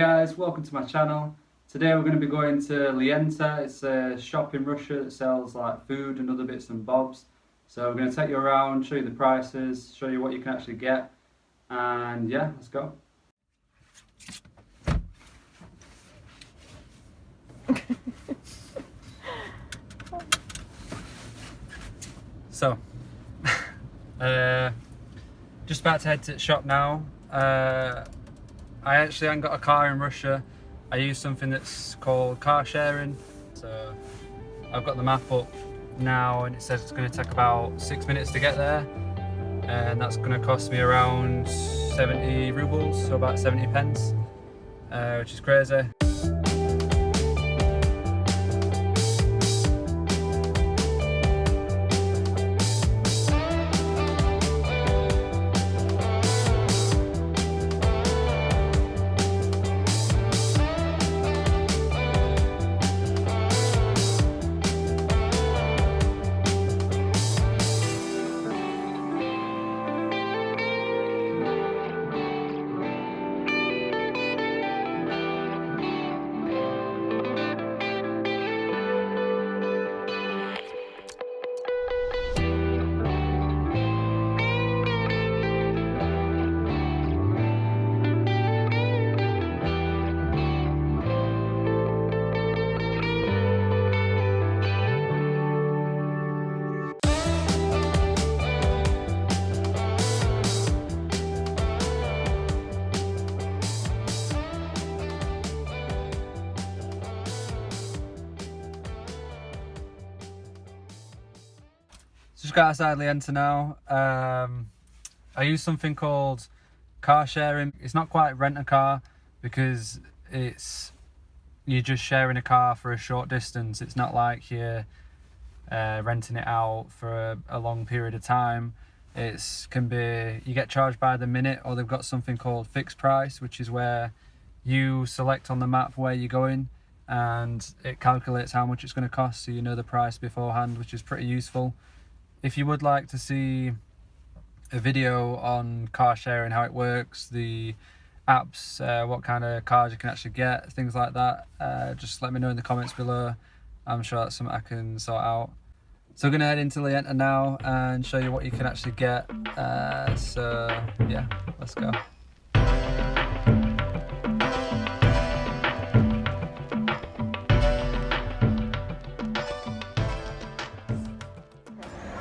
guys, welcome to my channel. Today we're going to be going to Lenta. It's a shop in Russia that sells like food and other bits and bobs. So we're going to take you around, show you the prices, show you what you can actually get. And yeah, let's go. so, uh, just about to head to the shop now. Uh, I actually haven't got a car in Russia. I use something that's called car sharing. So I've got the map up now and it says it's going to take about six minutes to get there. And that's going to cost me around 70 rubles, so about 70 pence, uh, which is crazy. Just got outside Lenta now. Um, I use something called car sharing. It's not quite rent a car because it's you're just sharing a car for a short distance. It's not like you're uh, renting it out for a, a long period of time. It's can be you get charged by the minute, or they've got something called fixed price, which is where you select on the map where you're going and it calculates how much it's going to cost so you know the price beforehand which is pretty useful if you would like to see a video on car sharing, how it works, the apps, uh, what kind of cars you can actually get, things like that, uh, just let me know in the comments below. I'm sure that's something I can sort out. So we're to head into Lenta now and show you what you can actually get. Uh, so yeah, let's go.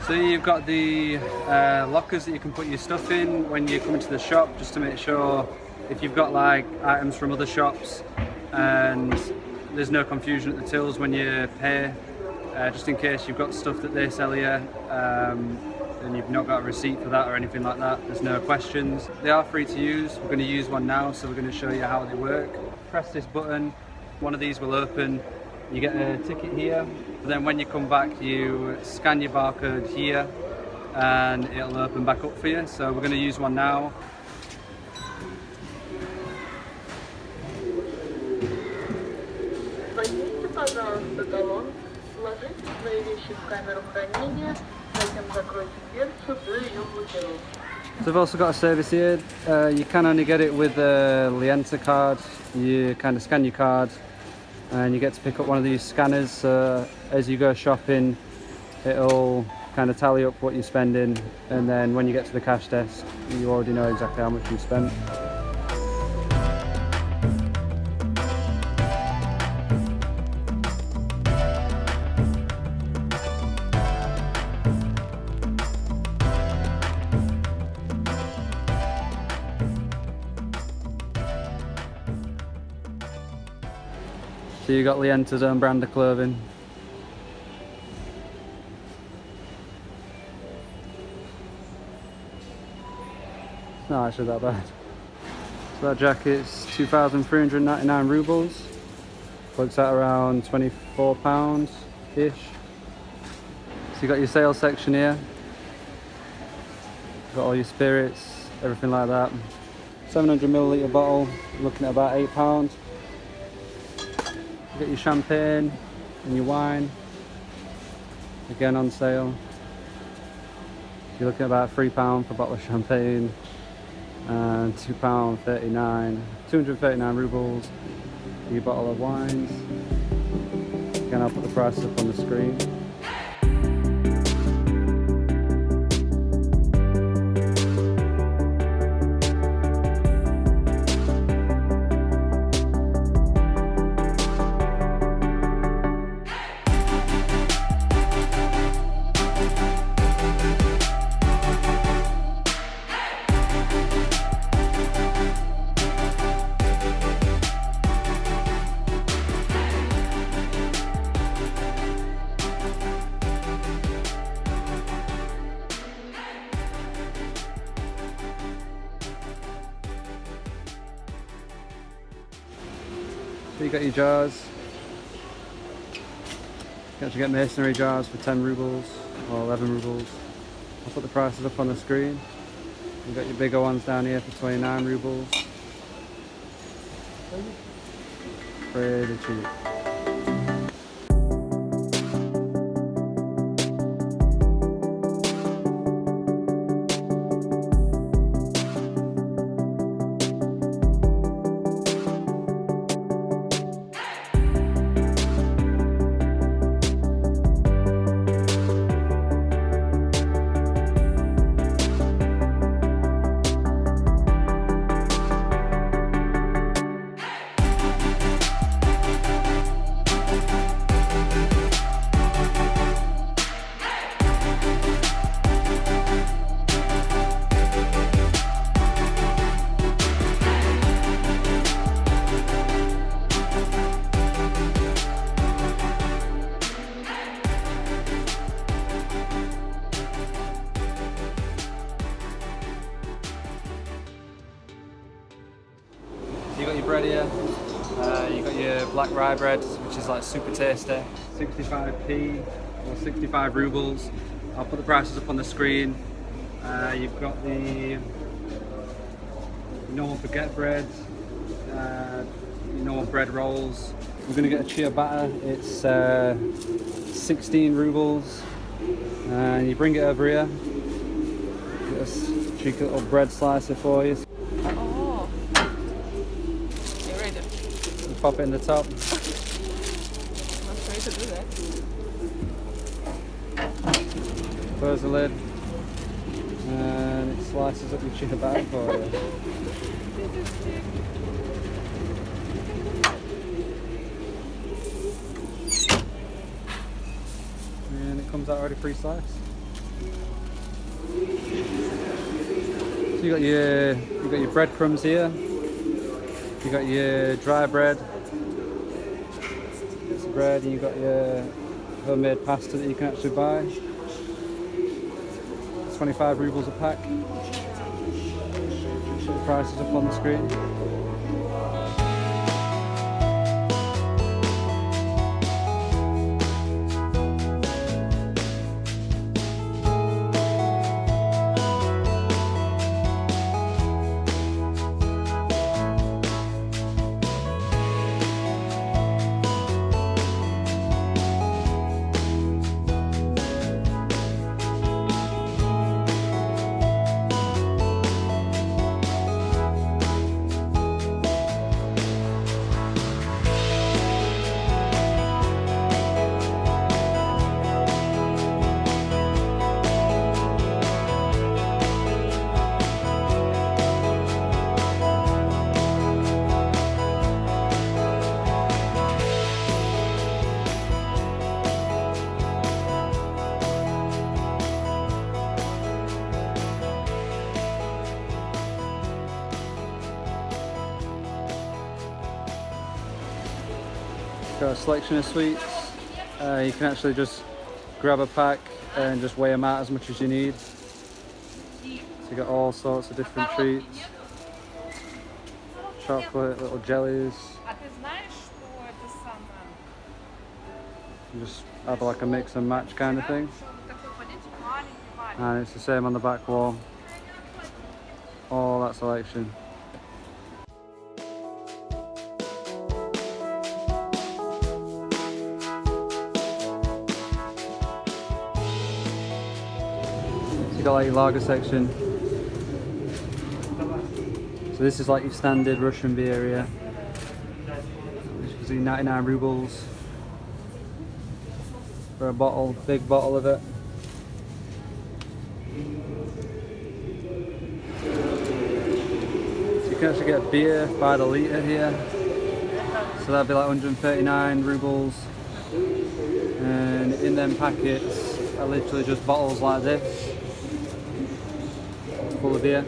So you've got the uh, lockers that you can put your stuff in when you come into the shop just to make sure if you've got like items from other shops and there's no confusion at the tills when you pay uh, just in case you've got stuff that they sell you um, and you've not got a receipt for that or anything like that there's no questions. They are free to use. We're going to use one now so we're going to show you how they work. Press this button. One of these will open you get a ticket here then when you come back you scan your barcode here and it'll open back up for you. So we're going to use one now. So we've also got a service here, uh, you can only get it with a Lenta card, you kind of scan your card and you get to pick up one of these scanners uh, as you go shopping it'll kind of tally up what you're spending and then when you get to the cash desk you already know exactly how much you spent So you got Lenta's own brand of clothing. It's not actually that bad. So that jacket's 2,399 rubles. Works out around 24 pounds ish. So you got your sales section here. Got all your spirits, everything like that. 700 milliliter bottle, looking at about eight pounds get your champagne and your wine. Again on sale. You're looking at about three pound for a bottle of champagne and two pound 39 239 rubles your bottle of wines. Again I'll put the price up on the screen you got your jars. You can actually get masonry jars for 10 rubles or 11 rubles. I'll put the prices up on the screen. You've got your bigger ones down here for 29 rubles. Pretty cheap. You got your bread here. Uh, you got your black rye bread, which is like super tasty. 65p or 65 rubles. I'll put the prices up on the screen. Uh, you've got the normal baguette bread, uh, your normal bread rolls. We're gonna get a ciabatta. It's uh, 16 rubles. And you bring it over here. Get a cheeky little bread slicer for you. Oh. You ready? You pop it in the top. Close the lid. And it slices up your ciabatta for you. And it comes out already pre-sliced. So you got your you got your breadcrumbs here. You got your dry bread. Bread, and you've got your homemade pasta that you can actually buy. 25 rubles a pack. The prices up on the screen. Got a selection of sweets. Uh, you can actually just grab a pack and just weigh them out as much as you need. So you got all sorts of different treats. Chocolate, little jellies. You just have like a mix and match kind of thing. And it's the same on the back wall. All that selection. You got like lager section. So this is like your standard Russian beer here. As you can see, 99 rubles for a bottle, big bottle of it. So you can actually get beer by the litre here. So that'd be like 139 rubles. And in them packets are literally just bottles like this, full of beer.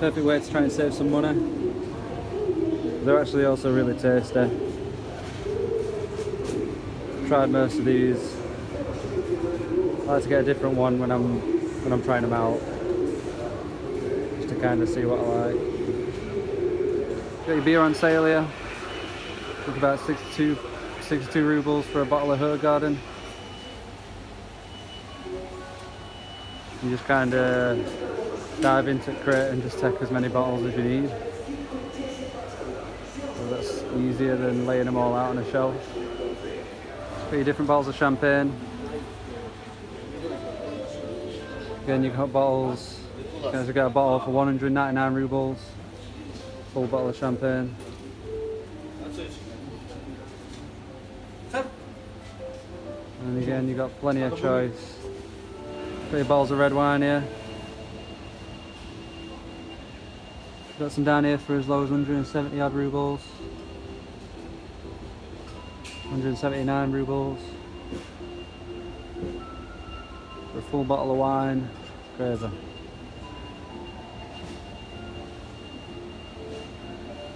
Perfect way to try and save some money. They're actually also really tasty. Tried most of these. I like to get a different one when I'm when I'm trying them out, just to kind of see what I like. Got your beer on sale here. It's about 62, 62 rubles for a bottle of Hoegaarden. You just kind of dive into the crate and just take as many bottles as you need. So that's easier than laying them all out on a shelf. Three different bottles of champagne. Again, you've got bottles. You can also get a bottle for 199 rubles. Full bottle of champagne. And again, you've got plenty of choice. Your bottles of red wine here. Got some down here for as low as 170 odd rubles. 179 rubles. For a full bottle of wine. Crazy.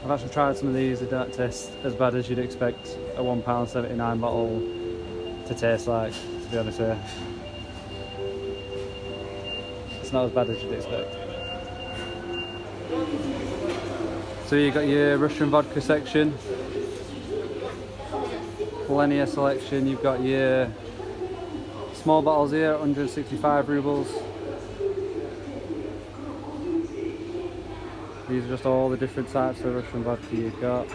I've actually tried some of these, they don't taste as bad as you'd expect a £1.79 bottle to taste like, to be honest you. It's not as bad as you'd expect. So you got your Russian vodka section, plenty of selection. You've got your small bottles here, 165 rubles. These are just all the different types of Russian vodka you've got.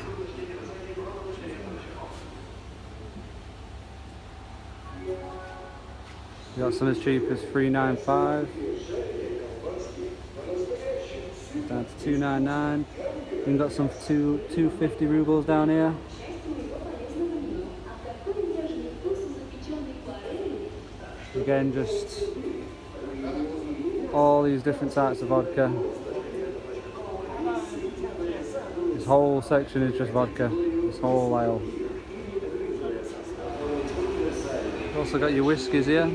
You got some as cheap as 395 down to 299 We've got some two 250 rubles down here. Again, just all these different types of vodka. This whole section is just vodka, this whole aisle. Also got your whiskies here.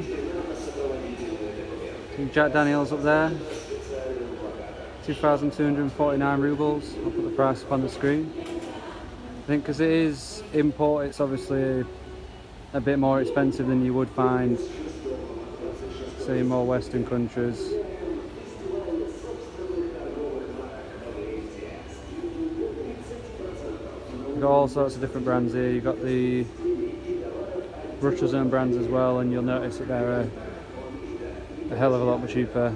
Jack Daniels up there. 2,249 rubles. I'll put the price up on the screen. I think because it is import, it's obviously a bit more expensive than you would find, say, in more Western countries. You've got all sorts of different brands here. You've got the Russia's own brands as well, and you'll notice that they're a, a hell of a lot cheaper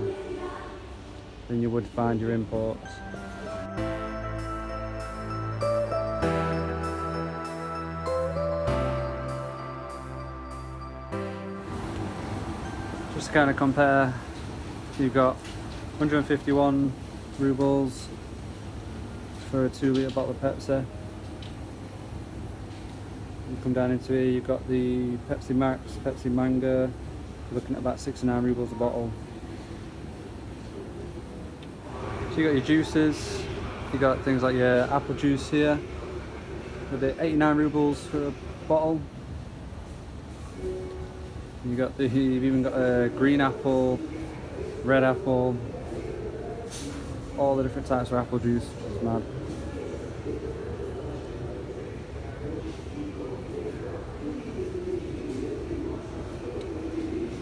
than you would find your imports. Just to kind of compare, you've got 151 rubles for a two litre bottle of Pepsi. You come down into here, you've got the Pepsi Max, Pepsi you're looking at about 69 rubles a bottle. You got your juices, you got things like your apple juice here, with it 89 rubles for a bottle. You got the, you've even got a green apple, red apple, all the different types of apple juice. It's mad.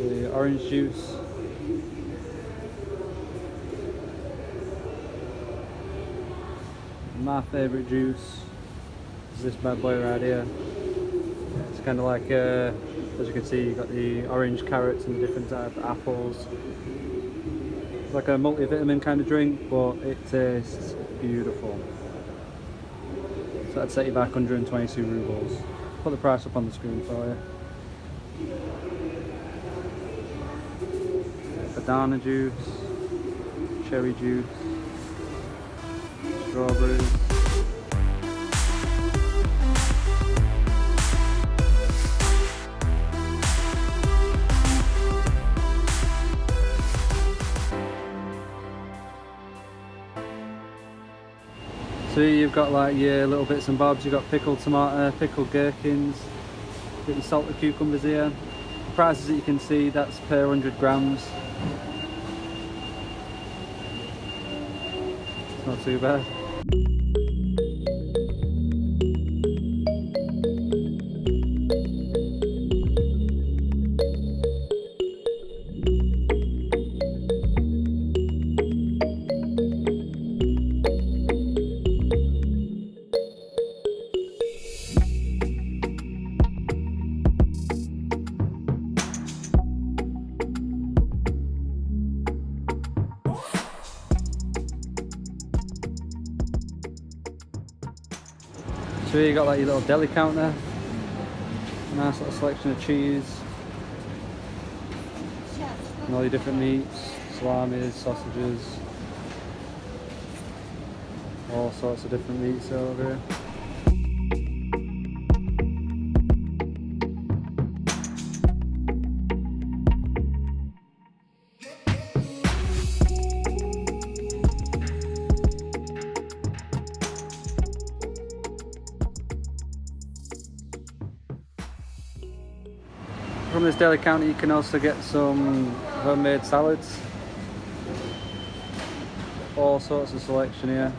The orange juice. My favourite juice is this bad boy right here. It's kind of like, uh, as you can see, you've got the orange carrots and the different type of apples. It's like a multivitamin kind of drink, but it tastes beautiful. So that'd set you back 122 rubles. Put the price up on the screen for you. Banana juice, cherry juice, strawberries. So you've got like your little bits and bobs. You've got pickled tomato, uh, pickled gherkins, got your salted cucumbers here. Prices that you can see, that's per 100 grams. It's not too bad. Here you got like your little deli counter. Nice little selection of cheese. And all your different meats, salamis, sausages. All sorts of different meats over here. Deli counter you can also get some homemade salads. All sorts of selection here.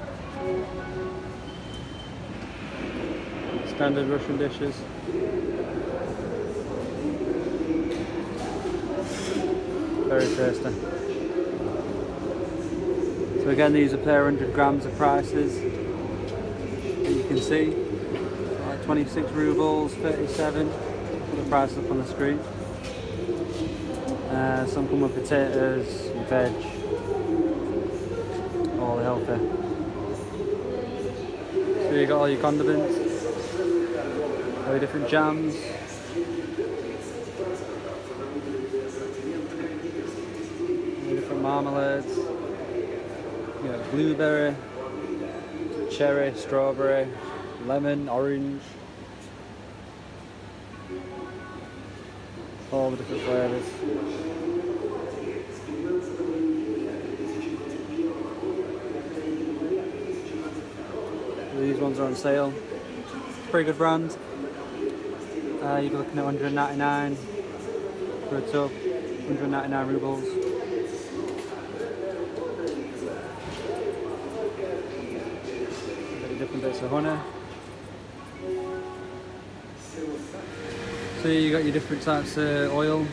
Standard Russian dishes. Very tasty. So again these are per 100 grams of prices. And you can see like 26 rubles, 37 put the price up on the screen. Uh, some come with potatoes, veg, all the healthy. So you got all your condiments, all your different jams. different marmalades. You got blueberry, cherry, strawberry, lemon, orange. all the different flavours. These ones are on sale. Pretty good brand. Uh, you'd be looking at 199 for a tub, 199 rubles. Different bits of honey. So you got your different types of oil.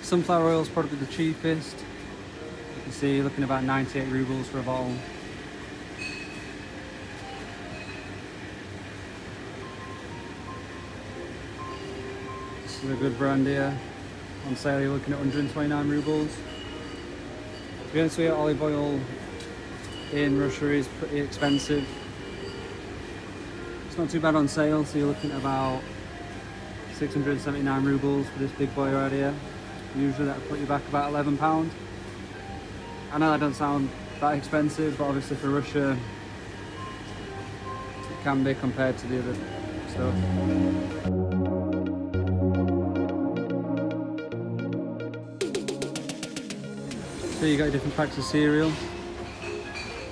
Sunflower oil is probably the cheapest. You can see looking about 98 rubles for a bottle. A good brand here. On sale you're looking at 129 rubles. To be honest with you, olive oil in Russia is pretty expensive. It's not too bad on sale, so you're looking at about 679 rubles for this big boy right here. Usually that'll put you back about 11 pound. I know that doesn't sound that expensive, but obviously for Russia it can be compared to the other stuff. So you got your different packs of cereal.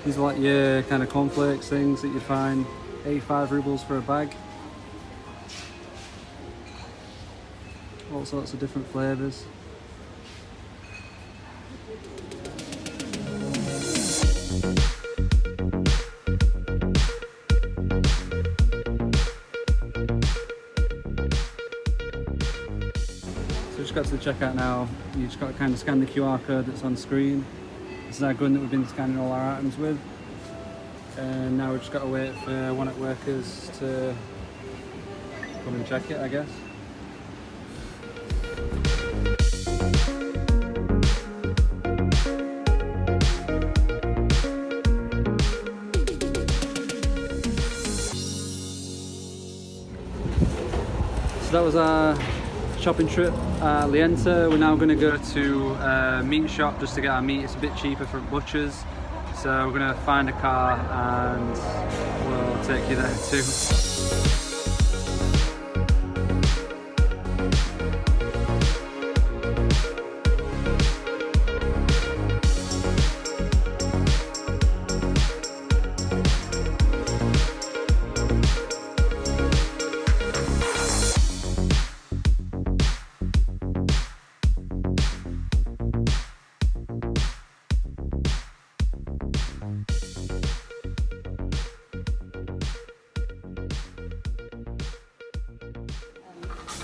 These are like your kind of cornflakes things that you'd find 85 rubles for a bag. all sorts of different flavours. Checkout now. You just got to kind of scan the QR code that's on screen. This is our gun that we've been scanning all our items with. And now we've just got to wait for one at workers to come and check it, I guess. So that was our shopping trip at Lenta. We're now going to go to a meat shop just to get our meat. It's a bit cheaper from butchers. so we're gonna find a car and we'll take you there too.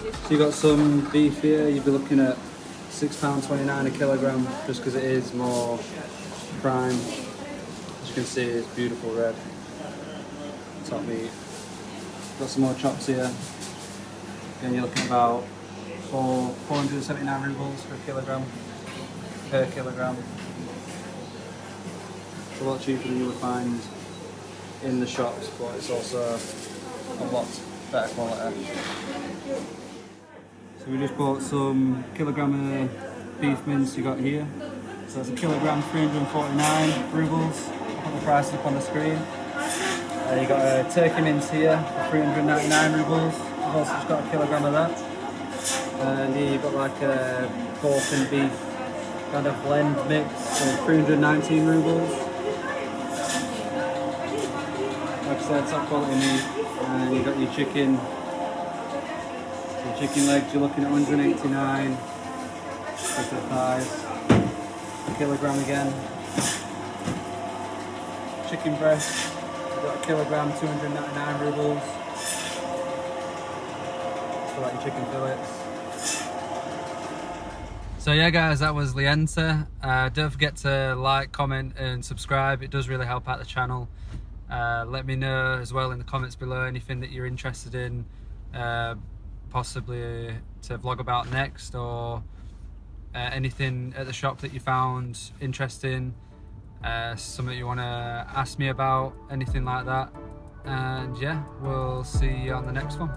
So you've got some beef here, you'd be looking at £6.29 a kilogram just because it is more prime. As you can see it's beautiful red. Top meat. Got some more chops here. Again you're looking about four, 479 rubles per kilogram. Per kilogram. It's a lot cheaper than you would find in the shops but it's also a lot better quality. We just bought some kilogram of beef mince you got here. So that's a kilogram, 349 rubles. I'll put the price up on the screen. Uh, you got a turkey mince here for 399 rubles. I've also just got a kilogram of that. And here you've got like a pork and beef kind of blend mix for 319 rubles. Like I said, top quality meat. And you got your chicken so chicken legs, you're looking at 189. Look at thighs. A kilogram again. Chicken breast, you've got a kilogram, 299 rubles. So like chicken fillets. So yeah guys, that was Lenta. Uh, don't forget to like, comment and subscribe. It does really help out the channel. Uh, let me know as well in the comments below anything that you're interested in. Uh, possibly to vlog about next or uh, anything at the shop that you found interesting uh, something you want to ask me about anything like that. And yeah we'll see you on the next one